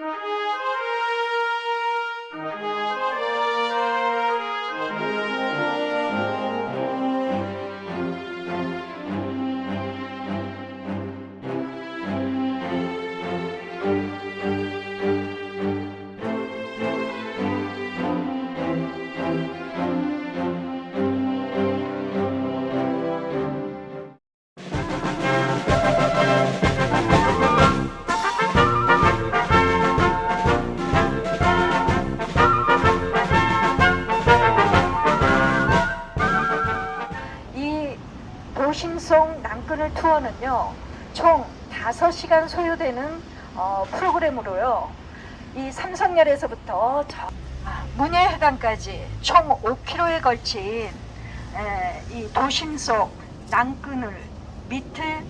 이 투어는요 총 5시간 소요되는 어, 프로그램으로요 이 삼성열에서부터 저 아, 문예회관까지 총 5km에 걸친 에, 이 도심 속 낭끈을 밑을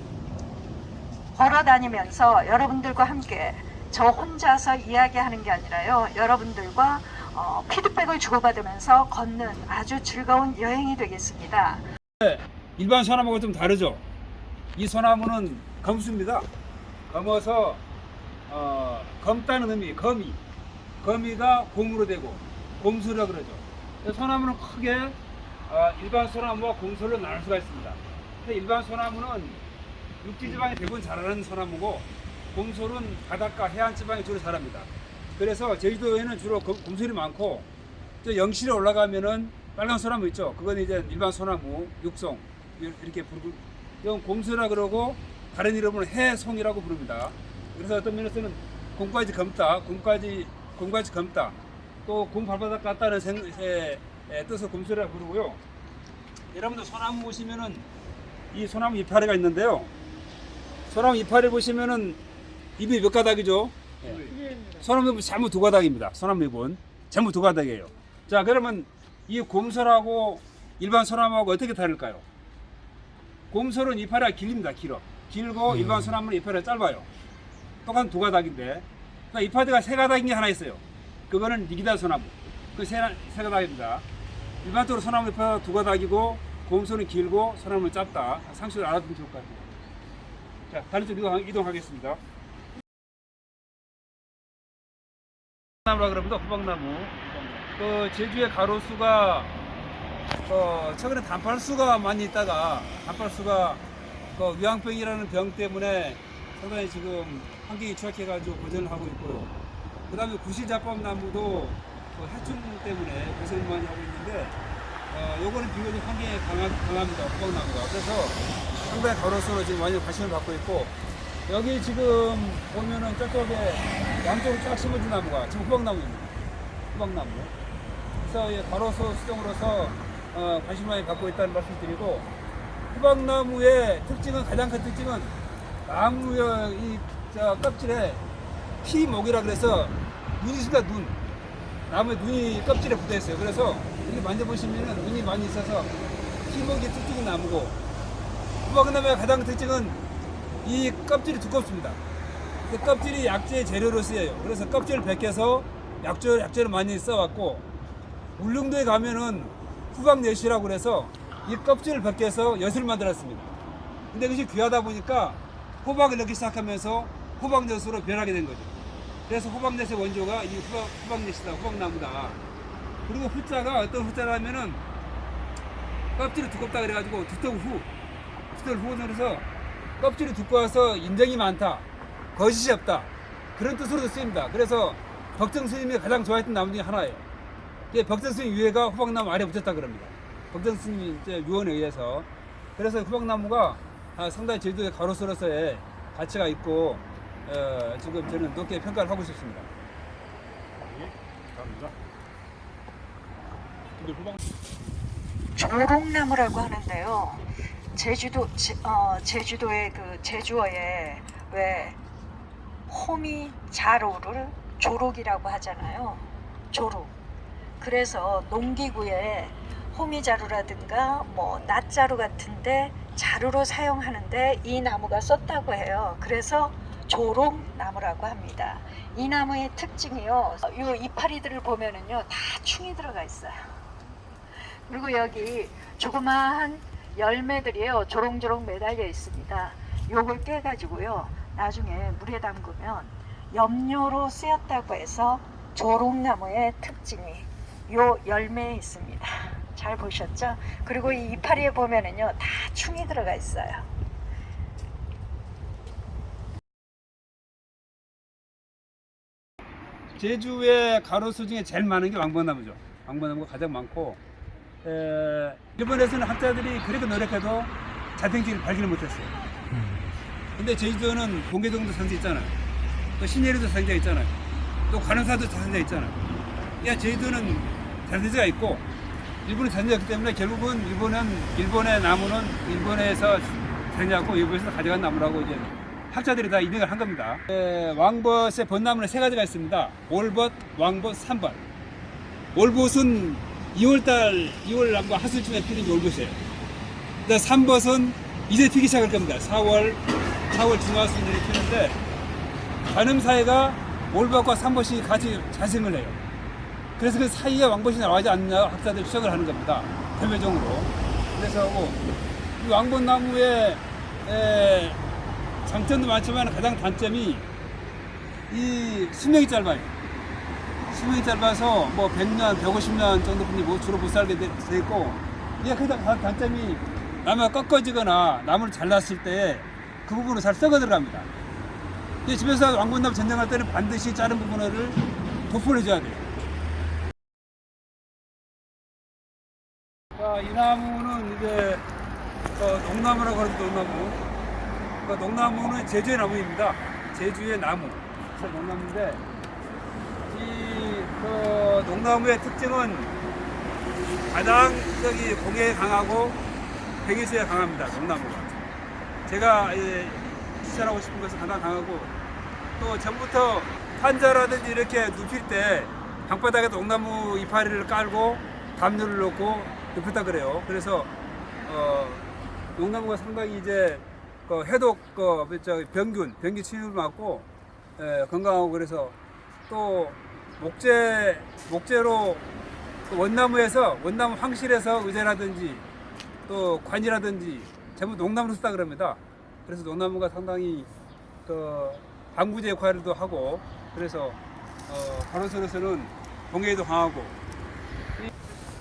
걸어 다니면서 여러분들과 함께 저 혼자서 이야기하는 게 아니라요 여러분들과 어, 피드백을 주고받으면서 걷는 아주 즐거운 여행이 되겠습니다. 일반 소나무가 좀 다르죠. 이 소나무는 검수입니다. 검어서 어, 검다는 의미, 거미. 거미가 곰으로 되고 곰수라 그러죠. 소나무는 크게 어, 일반 소나무와 곰수로 나눌 수가 있습니다. 일반 소나무는 육지 지방에 대부분 자라는 소나무고 곰솔은 바닷가 해안 지방에 주로 자랍니다. 그래서 제주도에는 주로 검- 곰솔이 많고 저 영실에 올라가면은 빨간 소나무 있죠. 그건 이제 일반 소나무, 육송 이렇게 부르고 이건 곰소라 그러고 다른 이름으로 해송이라고 부릅니다. 그래서 어떤 면에서는 곰까지 검다, 곰까지 곰까지 검다, 또 곰 발바닥 같다는 생, 에, 에, 뜻을 곰소리라고 부르고요. 여러분들 소나무 보시면은 이 소나무 이파리가 있는데요. 소나무 이파리 보시면은 잎이 몇 가닥이죠? 예. 소나무 잎은 전부 두 가닥입니다. 소나무 잎은 전부 두 가닥이에요. 자 그러면 이 곰솔하고 일반 소나무하고 어떻게 다를까요? 곰솔은 이파리가 길립니다. 길어. 길고 일반 소나무는 이파리가 짧아요. 똑같은 두 가닥인데 그러니까 이파리가 세 가닥인 게 하나 있어요. 그거는 니기다 소나무. 그세 세 가닥입니다. 일반적으로 소나무 이파리가 두 가닥이고 곰솔은 길고 소나무는 짧다. 상식을 알아두면 좋을 것 같아요. 자, 다른 쪽 이동, 이동하겠습니다. 나무라 그러면 호박나무. 그 제주의 가로수가 어, 최근에 단팔수가 많이 있다가 단팔수가 그 위양병이라는 병 때문에 상당히 지금 환경이 취약해가지고 고전을 하고 있고요. 그 다음에 구실자법 나무도 그 해충 때문에 고생을 많이 하고 있는데 어, 요거는 비교적 환경에 강하, 강합니다. 호박나무가. 그래서 상당히 가로수로 지금 많이 관심을 받고 있고 여기 지금 보면은 저쪽에 양쪽으로 쫙 심어진 나무가 지금 호박나무입니다. 호박나무. 그래서 이 가로수 수종으로서 어, 관심 많이 갖고 있다는 말씀드리고 호박나무의 특징은 가장 큰 특징은 나무의 이 저 껍질에 피목이라 그래서 눈이 있습니다 눈. 나무에 눈이 껍질에 붙어 있어요. 그래서 이렇게 만져보시면 눈이 많이 있어서 피목이 특징인 나무고 호박나무의 가장 큰 특징은 이 껍질이 두껍습니다. 그 껍질이 약재 재료로 쓰여요. 그래서 껍질을 벗겨서 약재, 약재를 많이 써왔고 울릉도에 가면은 후박엿이라고 그래서 이 껍질을 벗겨서 엿을 만들었습니다. 근데 그것이 귀하다 보니까 호박을 넣기 시작하면서 호박엿으로 변하게 된 거죠. 그래서 호박엿의 원조가 이 후박, 후박엿이다, 후박나무다. 그리고 후자가 어떤 후자라면은 껍질이 두껍다 그래가지고 두텁 후, 두텁 후는 그래서 껍질이 두꺼워서 인정이 많다, 거짓이 없다 그런 뜻으로도 쓰입니다. 그래서 덕정 스님이 가장 좋아했던 나무 중에 하나예요. 예, 벽정 스님 유해가 호박나무 아래 붙였다 그럽니다. 벽정 스님 이제 유언에 의해서 그래서 호박나무가 아, 상당히 제주도의 가로수로서의 가치가 있고 어, 지금 저는 높게 평가를 하고 싶습니다. 감사합니다. 근데 호박 조롱나무라고 하는데요. 제주도 제, 어, 제주도의 그 제주어에 왜 호미 자로를 조록이라고 하잖아요. 조록. 그래서 농기구에 호미자루라든가 뭐 낫자루 같은데 자루로 사용하는데 이 나무가 썼다고 해요. 그래서 조롱나무라고 합니다. 이 나무의 특징이요. 이 이파리들을 보면은요 다 충이 들어가 있어요. 그리고 여기 조그마한 열매들이요 조롱조롱 매달려 있습니다. 요걸 깨가지고요 나중에 물에 담그면 염료로 쓰였다고 해서 조롱나무의 특징이 요 열매에 있습니다. 잘 보셨죠? 그리고 이 이파리에 보면은요 다 충이 들어가 있어요. 제주의 가로수 중에 제일 많은 게 왕벚나무죠. 왕벚나무가 가장 많고 에, 일본에서는 학자들이 그렇게 노력해도 자생지를 발견을 못했어요. 근데 제주도는 공개동도 상자 있잖아요. 또 신예리도 상자 있잖아요. 또 관음사도 상자 있잖아요. 야 제주도는 자생지가 있고 자생지가 있기 때문에 결국은 일본은 일본의 나무는 일본에서 자생지고 일본에서 가져간 나무라고 이제 학자들이 다 인정을 한 겁니다. 에, 왕벗의 벚나무는 세 가지가 있습니다. 올벗, 왕벗, 삼벗. 올벗은 2월달, 2월 남과 하순쯤에 피는 게 올벗이에요. 근데 삼벗은 이제 피기 시작할 겁니다. 4월, 4월 중하순에 피는데 관음사이가 올벗과 삼벗이 같이 자생을 해요. 그래서 그 사이에 왕벗이 나와지 않느냐 학자들이 추정을 하는 겁니다. 대표적으로. 그래서 뭐, 이 왕벗나무의 에, 장점도 많지만 가장 단점이 이 수명이 짧아요. 수명이 짧아서 뭐 100년, 150년 정도 분이 뭐 주로 못 살게 있고 이게 가장 단- 단점이 나무가 꺾어지거나 나무를 잘랐을 때 그 부분은 잘 썩어 들어갑니다. 집에서 왕건나무 전쟁할 때는 반드시 자른 부분을 도포를 해줘야 돼요. 이 나무는 이제 어, 농나무라고 하는 농나무. 그 농나무는 제주의 나무입니다. 제주의 나무. 농나무인데 이 그 농나무의 특징은 가장 저기 공에 강하고 백일수에 강합니다. 농나무가. 제가 예, 추천하고 싶은 것은 가장 강하고 또 전부터 환자라든지 이렇게 눕힐 때 방바닥에 농나무 이파리를 깔고 담요를 놓고 눕혔다 그래요. 그래서 어, 농나무가 상당히 이제 그 해독 그 저, 병균 병균 치유를 맞고 예, 건강하고 그래서 또 목재 목재로 그 원나무에서 원나무 황실에서 의자라든지 또 관이라든지 전부 농나무로 쓰다 그럽니다. 그래서 농나무가 상당히 그 방부제 역할도 하고 그래서 어, 가로수로서는 공해에도 강하고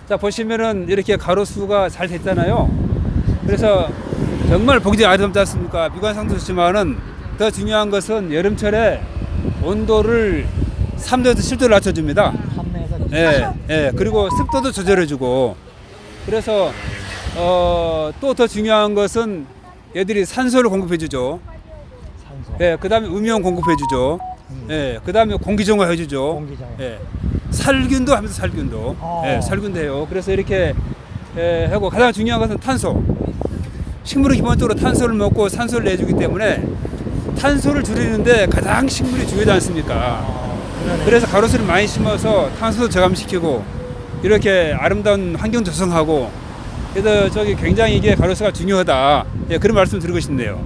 자 보시면은 이렇게 가로수가 잘 됐잖아요. 그래서 정말 보기 아름답지 않습니까? 미관상도 좋지만은 더 중요한 것은 여름철에 온도를 3도에서 7도를 낮춰줍니다. 예, 예. 그리고 습도도 조절해주고. 그래서 어, 또 더 중요한 것은 얘들이 산소를 공급해주죠. 산소. 예, 그 다음에 음이온 공급해주죠. 예, 그 다음에 공기정화 해주죠. 공기정화. 예, 살균도 하면서 살균도. 어. 예, 살균도 해요. 그래서 이렇게 예, 하고 가장 중요한 것은 탄소. 식물은 기본적으로 탄소를 먹고 산소를 내주기 때문에 탄소를 줄이는데 가장 식물이 중요하지 않습니까? 아. 그래서 가로수를 많이 심어서 탄소도 저감시키고 이렇게 아름다운 환경 조성하고 그래서 저기 굉장히 이게 가로수가 중요하다. 예, 그런 말씀 드리고 싶네요.